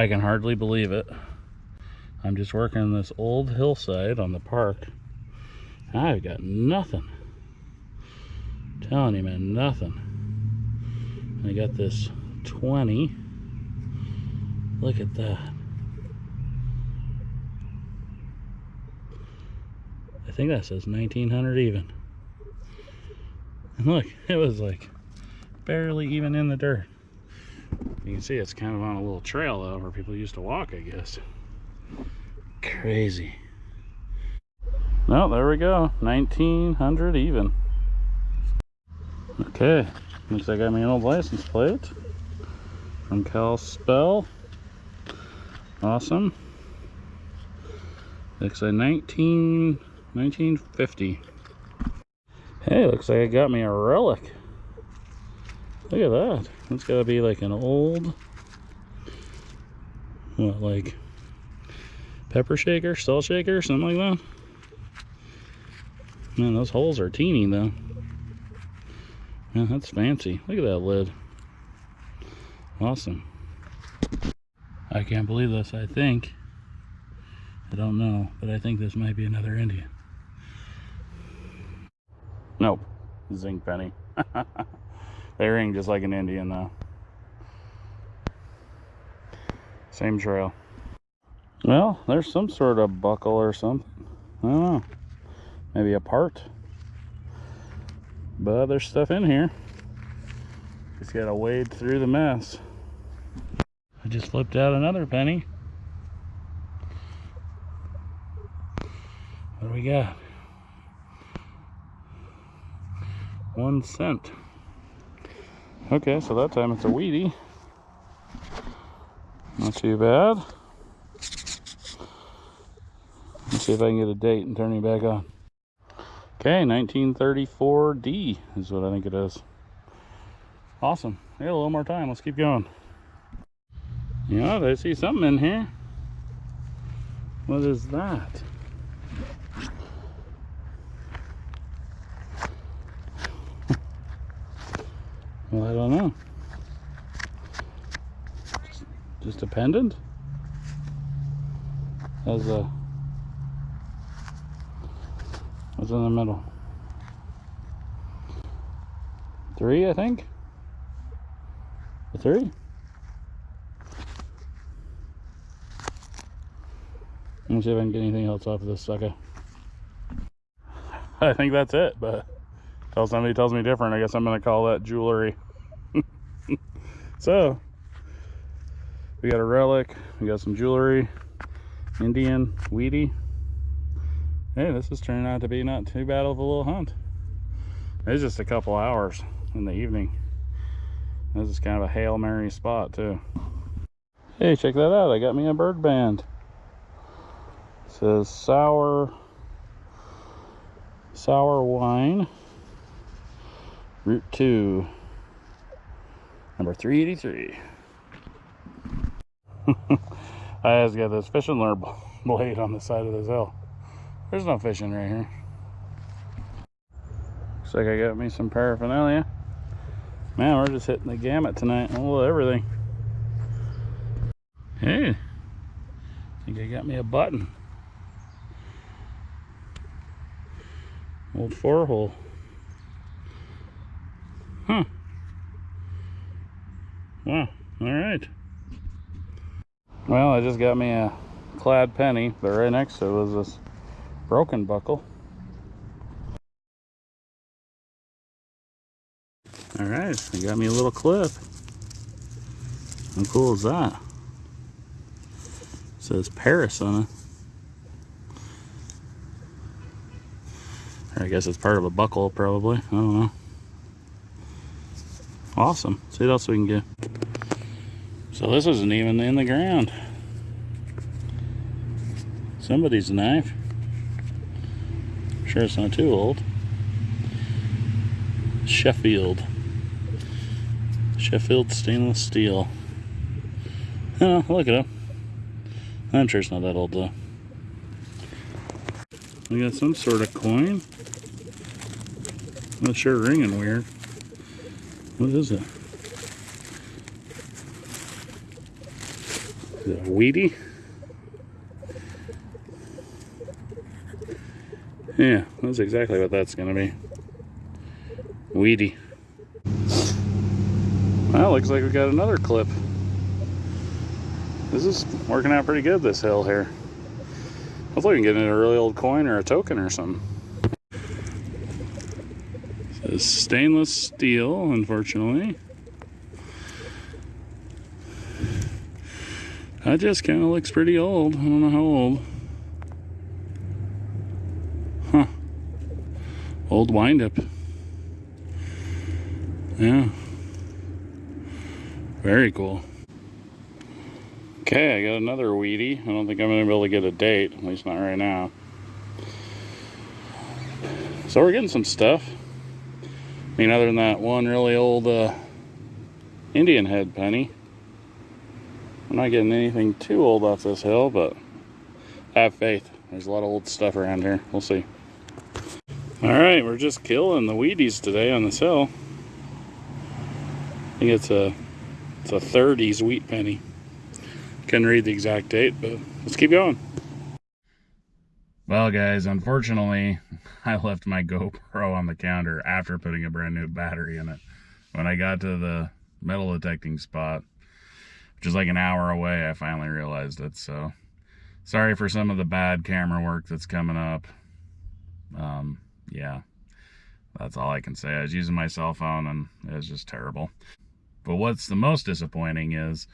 I can hardly believe it. I'm just working this old hillside on the park. I've got nothing. telling you, man, nothing. I got this 20. Look at that. I think that says 1900 even. And look, it was like barely even in the dirt. You can see it's kind of on a little trail though, where people used to walk, I guess. Crazy. No, there we go. 1900 even. Okay, looks like I got my old license plate from Kalispell. Awesome. Looks like 19, 1950. Hey, looks like I got me a relic. Look at that. That's gotta be like an old, what, like pepper shaker, salt shaker, something like that. Man, those holes are teeny though. Man, that's fancy. Look at that lid. Awesome. I can't believe this. I think, I don't know, but I think this might be another Indian. Nope, zinc penny. they ring just like an Indian though. Same trail. Well, there's some sort of buckle or something. I don't know. Maybe a part. But there's stuff in here. Just gotta wade through the mess. I just flipped out another penny. What do we got? One cent. Okay, so that time it's a wheatie. Not too bad. Let's see if I can get a date and turn it back on. Okay, 1934D is what I think it is. Awesome. Yeah, a little more time. Let's keep going. You know, I see something in here. What is that? Well, I don't know. Just, a pendant? As a uh, What's in the middle? Three, I think. A three? Let me see if I can get anything else off of this sucker. I think that's it, but until somebody tells me different, I guess I'm gonna call that jewelry. so, we got a relic, we got some jewelry, Indian, wheatie, hey, this is turning out to be not too bad of a little hunt. It's just a couple hours in the evening. This is kind of a Hail Mary spot too. Hey, check that out. I got me a bird band. It says sour, sour wine, route two, number 383. I just got this fishing lure blade on the side of this hill. There's no fishing right here. Looks like I got me some paraphernalia. Man, we're just hitting the gamut tonight. A little everything. Hey, I think I got me a button. Old four hole. Huh. Wow, all right. Well, I just got me a clad penny, but right next to it was this broken buckle. All right, they got me a little clip. How cool is that? It says Paris on it. I guess it's part of a buckle probably. I don't know. Awesome. See what else we can get. So this isn't even in the ground. Somebody's knife. Sure it's not too old. Sheffield. Sheffield stainless steel. Oh, look at him. I'm sure it's not that old though. We got some sort of coin. Not sure ringing weird. What is it? Is it wheatie? Yeah, that's exactly what that's gonna be. Wheatie. Well, looks like we got another clip. This is working out pretty good, this hill here. Hopefully we can get in a really old coin or a token or something. Says stainless steel, unfortunately. That just kind of looks pretty old. I don't know how old. Huh. Old windup. Yeah. Very cool. Okay, I got another wheatie. I don't think I'm going to be able to get a date, at least not right now. So we're getting some stuff. I mean, other than that one really old uh, Indian head penny. I'm not getting anything too old off this hill, but have faith. There's a lot of old stuff around here. We'll see. All right, we're just killing the wheaties today on this hill. I think it's a it's a 30s wheat penny. Couldn't read the exact date, but let's keep going. Well, guys, unfortunately, I left my GoPro on the counter after putting a brand new battery in it. When I got to the metal detecting spot, which is like an hour away, I finally realized it. So sorry for some of the bad camera work that's coming up. Um, yeah, that's all I can say. I was using my cell phone and it was just terrible. But what's the most disappointing is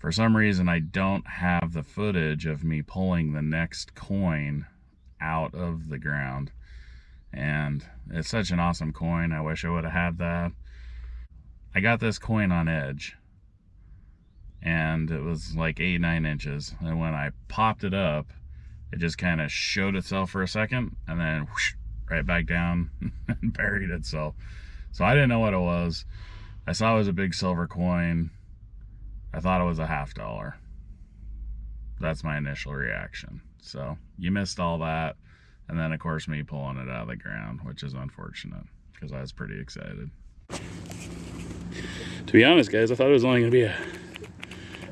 for some reason I don't have the footage of me pulling the next coin out of the ground. And it's such an awesome coin. I wish I would have had that. I got this coin on edge and it was like eight, nine inches. And when I popped it up, it just kind of showed itself for a second and then whoosh, right back down and buried itself. So I didn't know what it was. I saw it was a big silver coin. I thought it was a half dollar. That's my initial reaction. So you missed all that. And then of course me pulling it out of the ground, which is unfortunate because I was pretty excited. To be honest, guys, I thought it was only gonna be a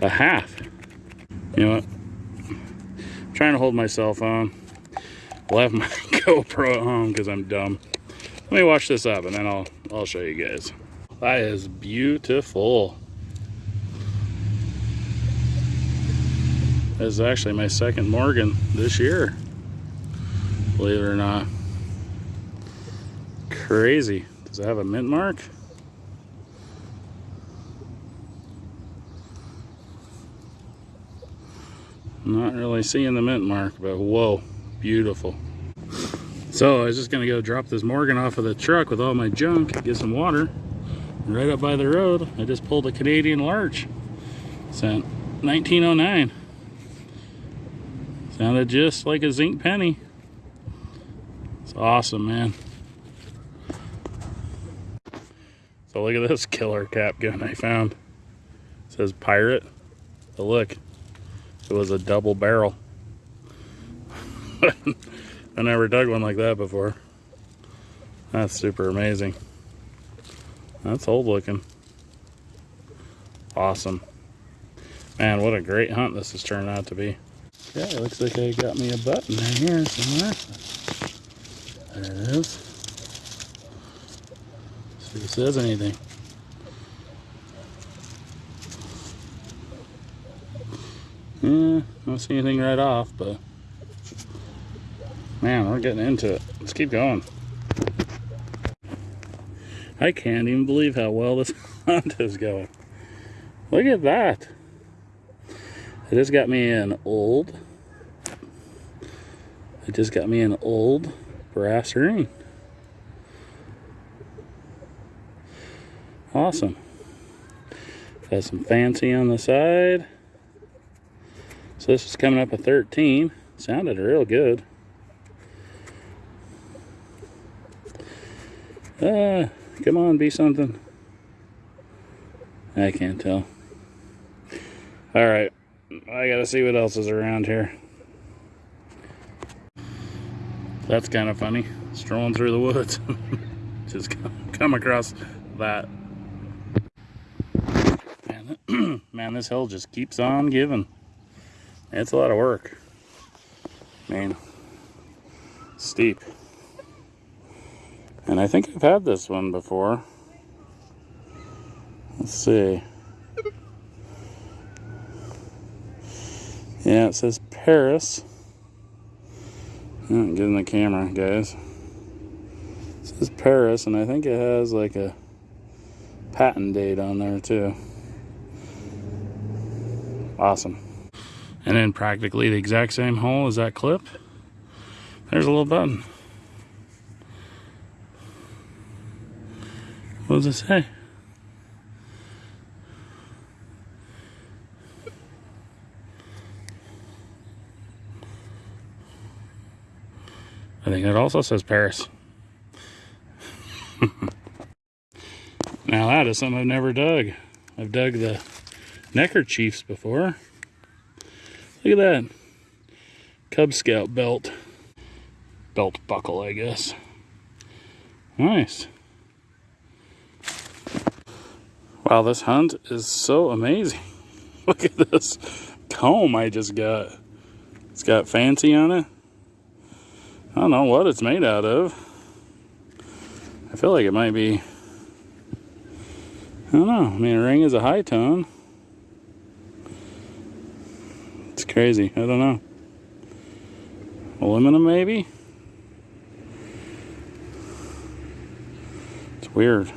a half. You know what? I'm trying to hold my cell phone. Left my GoPro at home because I'm dumb. Let me wash this up and then I'll I'll show you guys. That is beautiful. This is actually my second Morgan this year. Believe it or not. Crazy. Does it have a mint mark? Not really seeing the mint mark, but whoa, beautiful. So I was just gonna go drop this Morgan off of the truck with all my junk, get some water. Right up by the road, I just pulled a Canadian large. Cent 1909. Sounded just like a zinc penny. It's awesome, man. So look at this killer cap gun I found. It says pirate. But look, it was a double barrel. I never dug one like that before. That's super amazing. That's old looking. Awesome. Man, what a great hunt this has turned out to be. Yeah, looks like I got me a button in here somewhere. There it is. See if it says anything. Yeah, don't see anything right off, but man, we're getting into it. Let's keep going. I can't even believe how well this hunt is going. Look at that. It just got me an old, it just got me an old brass ring. Awesome. Got some fancy on the side. So this is coming up a 13. Sounded real good. Uh, come on, be something. I can't tell. All right, I gotta see what else is around here. That's kind of funny. Strolling through the woods. Just come across that. Man, man, this hill just keeps on giving. It's a lot of work. Man, steep. And I think I've had this one before. Let's see. Yeah, it says Paris. Hmm, oh, get in the camera, guys. It says Paris, and I think it has like a patent date on there too. Awesome. And then practically the exact same hole as that clip. There's a little button. What does it say? I think it also says Paris. now that is something I've never dug. I've dug the neckerchiefs before. Look at that. Cub Scout belt. Belt buckle, I guess. Nice. Wow, this hunt is so amazing. Look at this comb I just got. It's got fancy on it. I don't know what it's made out of. I feel like it might be, I don't know. I mean, a ring is a high tone. It's crazy. I don't know. Aluminum, maybe? It's weird.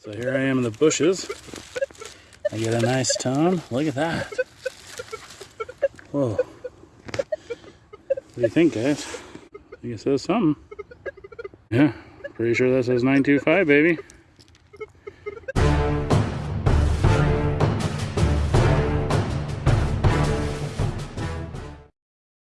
So here I am in the bushes. I get a nice tone. Look at that. Whoa. What do you think, guys? I think it says something. Yeah, pretty sure that says 925, baby.